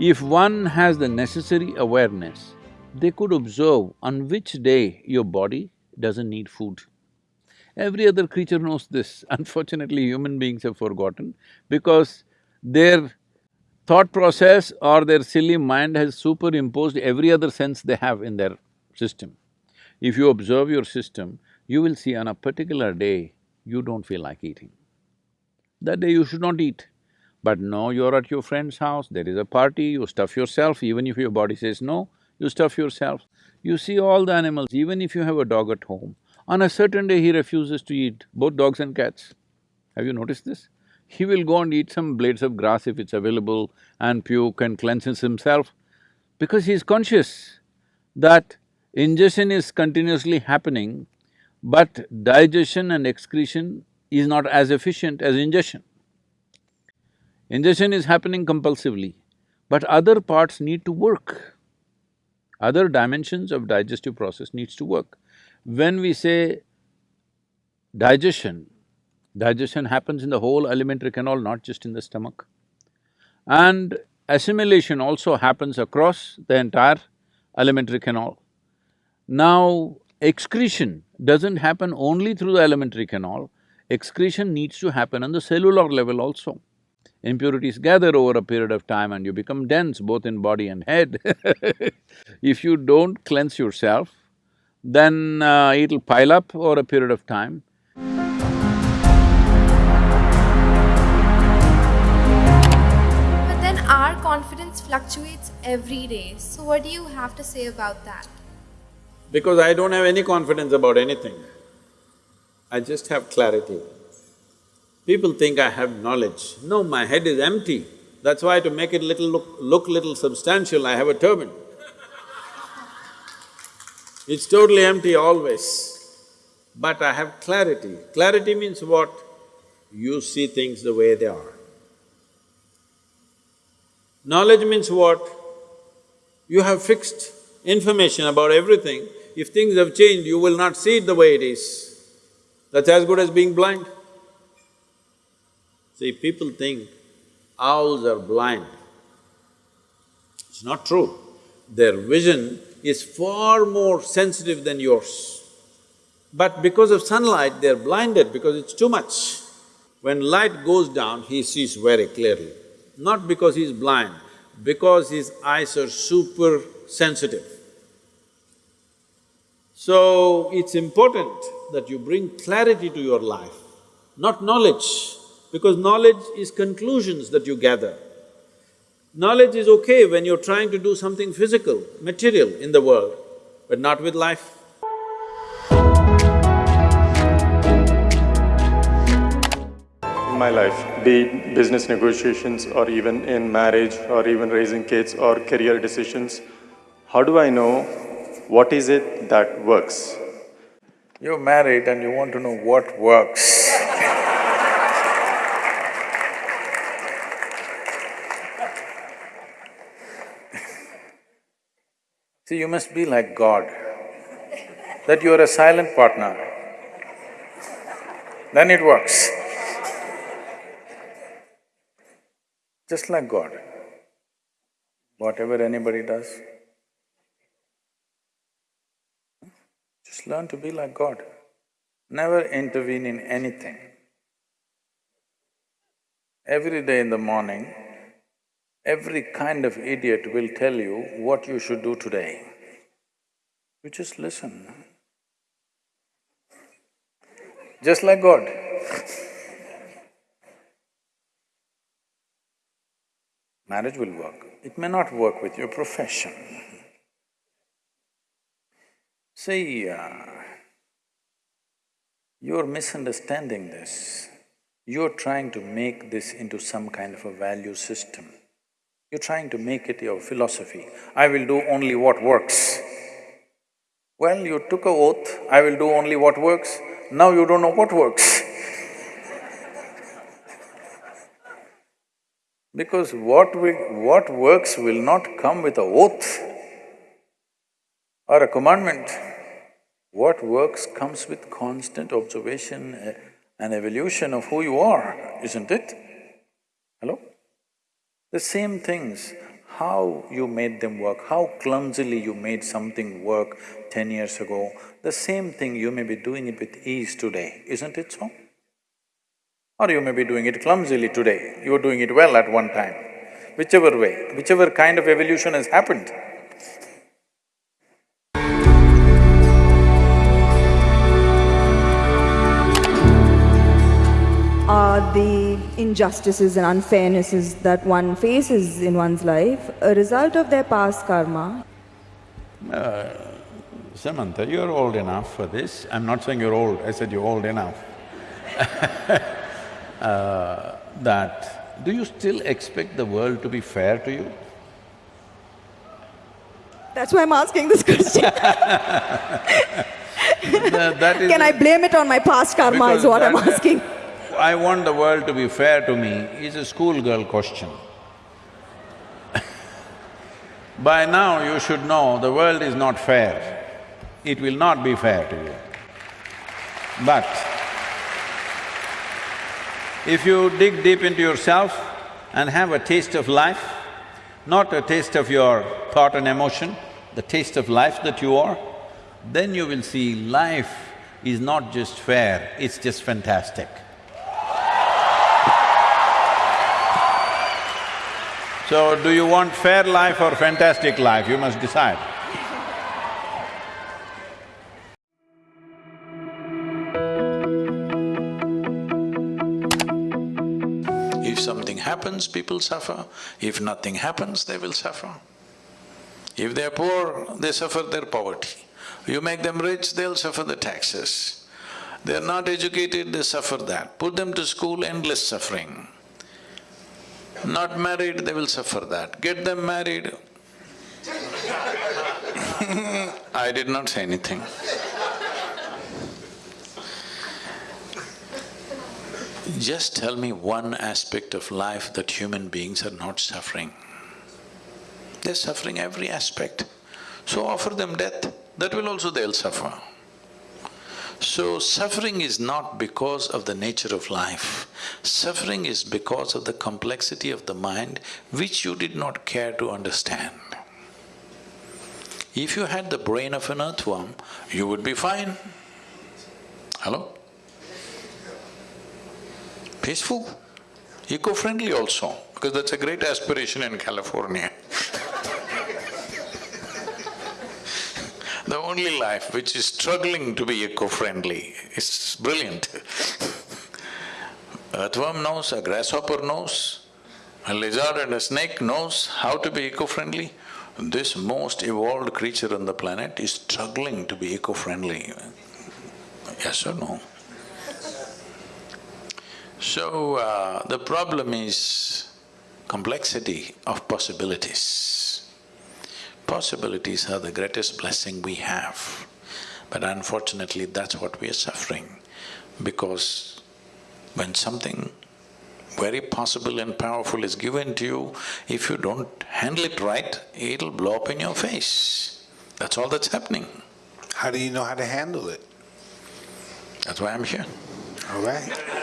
If one has the necessary awareness, they could observe on which day your body doesn't need food. Every other creature knows this. Unfortunately, human beings have forgotten because their thought process or their silly mind has superimposed every other sense they have in their system. If you observe your system, you will see on a particular day, you don't feel like eating. That day you should not eat. But no, you're at your friend's house, there is a party, you stuff yourself, even if your body says no, you stuff yourself. You see all the animals, even if you have a dog at home, on a certain day he refuses to eat, both dogs and cats. Have you noticed this? He will go and eat some blades of grass if it's available and puke and cleanses himself because he's conscious that ingestion is continuously happening, but digestion and excretion is not as efficient as ingestion. Ingestion is happening compulsively, but other parts need to work. Other dimensions of digestive process needs to work. When we say digestion, digestion happens in the whole alimentary canal, not just in the stomach. And assimilation also happens across the entire alimentary canal. Now, excretion doesn't happen only through the alimentary canal, excretion needs to happen on the cellular level also. Impurities gather over a period of time and you become dense both in body and head If you don't cleanse yourself, then uh, it'll pile up over a period of time. But then our confidence fluctuates every day. So what do you have to say about that? Because I don't have any confidence about anything. I just have clarity. People think I have knowledge. No, my head is empty. That's why to make it little look, look little substantial, I have a turban. It's totally empty always. But I have clarity. Clarity means what? You see things the way they are. Knowledge means what? You have fixed information about everything. If things have changed, you will not see it the way it is. That's as good as being blind. See, people think owls are blind. It's not true. Their vision is far more sensitive than yours. But because of sunlight, they're blinded because it's too much. When light goes down, he sees very clearly. Not because he's blind, because his eyes are super sensitive. So, it's important that you bring clarity to your life, not knowledge, because knowledge is conclusions that you gather. Knowledge is okay when you're trying to do something physical, material in the world, but not with life. In my life, be it business negotiations or even in marriage or even raising kids or career decisions, how do I know what is it that works? You're married and you want to know what works. See, you must be like God, that you are a silent partner, then it works. Just like God, whatever anybody does, just learn to be like God. Never intervene in anything. Every day in the morning, Every kind of idiot will tell you what you should do today. You just listen. Just like God. Marriage will work. It may not work with your profession. See, uh, you're misunderstanding this. You're trying to make this into some kind of a value system. You're trying to make it your philosophy. I will do only what works. Well, you took a oath, I will do only what works, now you don't know what works Because what we… what works will not come with a oath or a commandment. What works comes with constant observation eh, and evolution of who you are, isn't it? Hello? The same things, how you made them work, how clumsily you made something work ten years ago, the same thing you may be doing it with ease today, isn't it so? Or you may be doing it clumsily today, you were doing it well at one time. Whichever way, whichever kind of evolution has happened, injustices and unfairnesses that one faces in one's life a result of their past karma? Samantha, you're old enough for this. I'm not saying you're old, I said you're old enough. uh, that, do you still expect the world to be fair to you? That's why I'm asking this question. That- that is Can I blame it on my past karma is what I'm asking. I want the world to be fair to me is a schoolgirl question. By now you should know the world is not fair. It will not be fair to you. But if you dig deep into yourself and have a taste of life, not a taste of your thought and emotion, the taste of life that you are, then you will see life is not just fair, it's just fantastic. So, do you want fair life or fantastic life? You must decide. If something happens, people suffer. If nothing happens, they will suffer. If they're poor, they suffer their poverty. You make them rich, they'll suffer the taxes. They're not educated, they suffer that. Put them to school, endless suffering. Not married, they will suffer that. Get them married. I did not say anything. Just tell me one aspect of life that human beings are not suffering. They're suffering every aspect. So offer them death, that will also they'll suffer. So suffering is not because of the nature of life. Suffering is because of the complexity of the mind which you did not care to understand. If you had the brain of an earthworm, you would be fine. Hello? Peaceful, eco-friendly also, because that's a great aspiration in California. Only life which is struggling to be eco-friendly is brilliant. Earthworm knows, a grasshopper knows, a lizard and a snake knows how to be eco-friendly. This most evolved creature on the planet is struggling to be eco-friendly. Yes or no? So, uh, the problem is complexity of possibilities. Possibilities are the greatest blessing we have, but unfortunately that's what we are suffering because when something very possible and powerful is given to you, if you don't handle it right, it'll blow up in your face. That's all that's happening. How do you know how to handle it? That's why I'm here. All right.